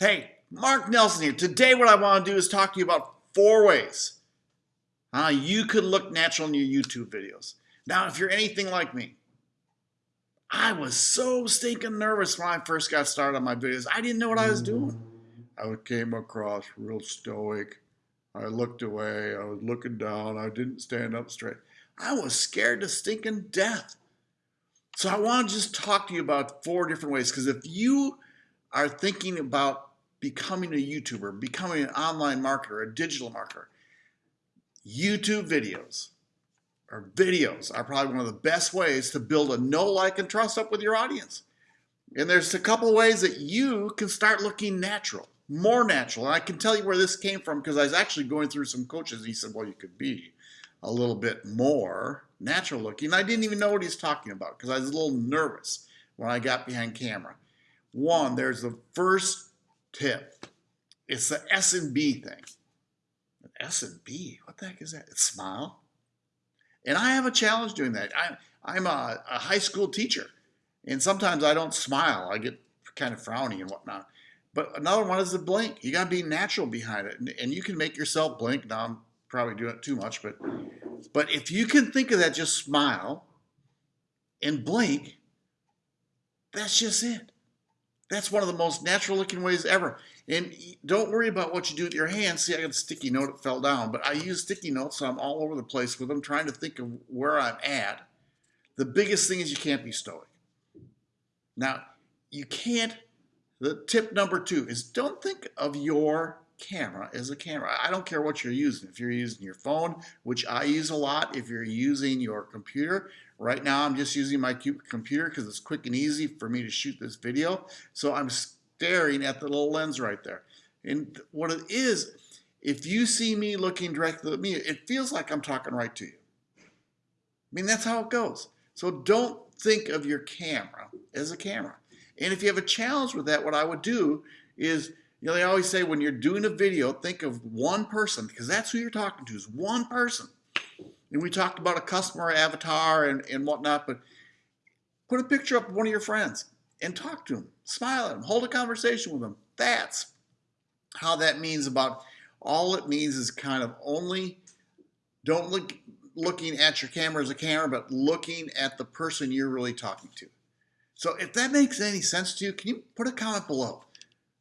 Hey, Mark Nelson here. Today what I want to do is talk to you about four ways how you could look natural in your YouTube videos. Now, if you're anything like me, I was so stinking nervous when I first got started on my videos. I didn't know what I was doing. I came across real stoic. I looked away. I was looking down. I didn't stand up straight. I was scared to stinking death. So I want to just talk to you about four different ways because if you are thinking about becoming a YouTuber, becoming an online marketer, a digital marketer, YouTube videos or videos are probably one of the best ways to build a know, like, and trust up with your audience. And there's a couple ways that you can start looking natural, more natural. And I can tell you where this came from because I was actually going through some coaches. And he said, well, you could be a little bit more natural looking. I didn't even know what he's talking about because I was a little nervous when I got behind camera. One, there's the first tip. It's the S and B thing. S and B, what the heck is that? It's smile. And I have a challenge doing that. I, I'm a, a high school teacher, and sometimes I don't smile. I get kind of frowny and whatnot. But another one is the blink. You got to be natural behind it, and, and you can make yourself blink. Now I'm probably doing it too much, but but if you can think of that, just smile and blink. That's just it. That's one of the most natural looking ways ever. And don't worry about what you do with your hands. See, I got a sticky note, it fell down. But I use sticky notes, so I'm all over the place with them, trying to think of where I'm at. The biggest thing is you can't be stoic. Now, you can't, the tip number two is don't think of your camera as a camera. I don't care what you're using. If you're using your phone, which I use a lot, if you're using your computer, right now I'm just using my computer because it's quick and easy for me to shoot this video. So I'm staring at the little lens right there. And what it is, if you see me looking directly at me, it feels like I'm talking right to you. I mean, that's how it goes. So don't think of your camera as a camera. And if you have a challenge with that, what I would do is you know, they always say when you're doing a video, think of one person because that's who you're talking to is one person. And we talked about a customer avatar and, and whatnot, but put a picture up of one of your friends and talk to them, smile at them, hold a conversation with them. That's how that means about all it means is kind of only don't look looking at your camera as a camera, but looking at the person you're really talking to. So if that makes any sense to you, can you put a comment below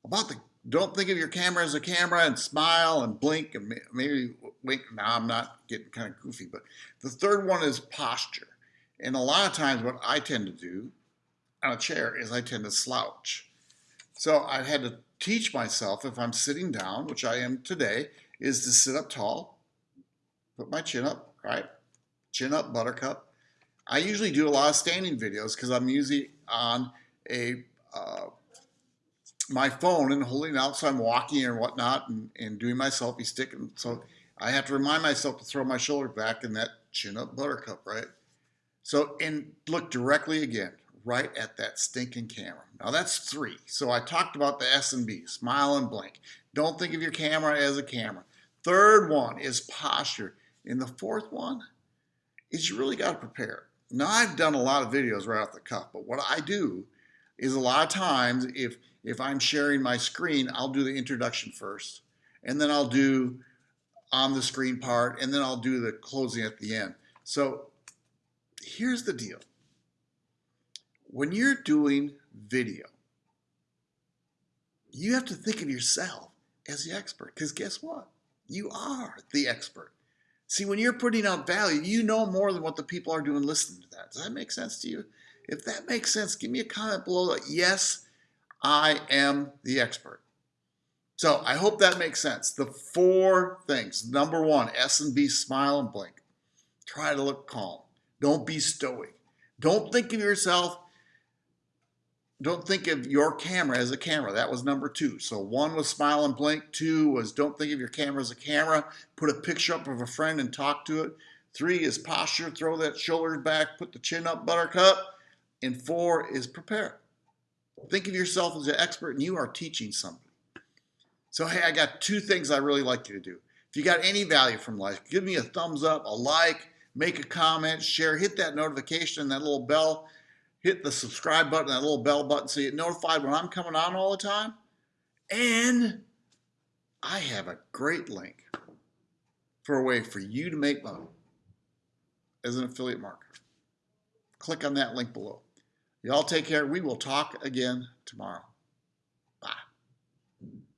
about the don't think of your camera as a camera and smile and blink and maybe wink. Now I'm not getting kind of goofy, but the third one is posture. And a lot of times what I tend to do on a chair is I tend to slouch. So I had to teach myself if I'm sitting down, which I am today, is to sit up tall, put my chin up, right? Chin up, buttercup. I usually do a lot of standing videos because I'm usually on a uh, my phone and holding it out so I'm walking and whatnot and, and doing my selfie stick. And so I have to remind myself to throw my shoulder back in that chin up buttercup, right? So, and look directly again, right at that stinking camera. Now that's three. So I talked about the S and B, smile and blink. Don't think of your camera as a camera. Third one is posture. And the fourth one is you really got to prepare. Now I've done a lot of videos right off the cuff, but what I do is a lot of times if if I'm sharing my screen, I'll do the introduction first, and then I'll do on the screen part, and then I'll do the closing at the end. So here's the deal. When you're doing video, you have to think of yourself as the expert, because guess what? You are the expert. See, when you're putting out value, you know more than what the people are doing listening to that. Does that make sense to you? If that makes sense, give me a comment below. Yes, I am the expert. So I hope that makes sense. The four things. Number one, S and B, smile and blink. Try to look calm. Don't be stoic. Don't think of yourself, don't think of your camera as a camera. That was number two. So one was smile and blink. Two was don't think of your camera as a camera. Put a picture up of a friend and talk to it. Three is posture. Throw that shoulders back. Put the chin up, buttercup. And four is prepare. Think of yourself as an expert and you are teaching somebody. So, hey, I got two things I really like you to do. If you got any value from life, give me a thumbs up, a like, make a comment, share, hit that notification, that little bell, hit the subscribe button, that little bell button so you get notified when I'm coming on all the time. And I have a great link for a way for you to make money as an affiliate marketer. Click on that link below. Y'all take care. We will talk again tomorrow.